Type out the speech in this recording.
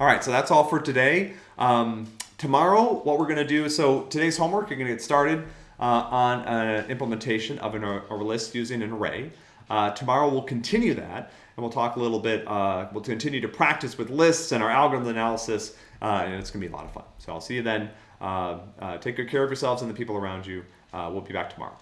All right, so that's all for today. Um, tomorrow, what we're going to do, so today's homework, you're going to get started uh, on an implementation of an, a list using an array. Uh, tomorrow we'll continue that, and we'll talk a little bit, uh, we'll continue to practice with lists and our algorithm analysis, uh, and it's going to be a lot of fun. So I'll see you then. Uh, uh, take good care of yourselves and the people around you. we'll be back tomorrow.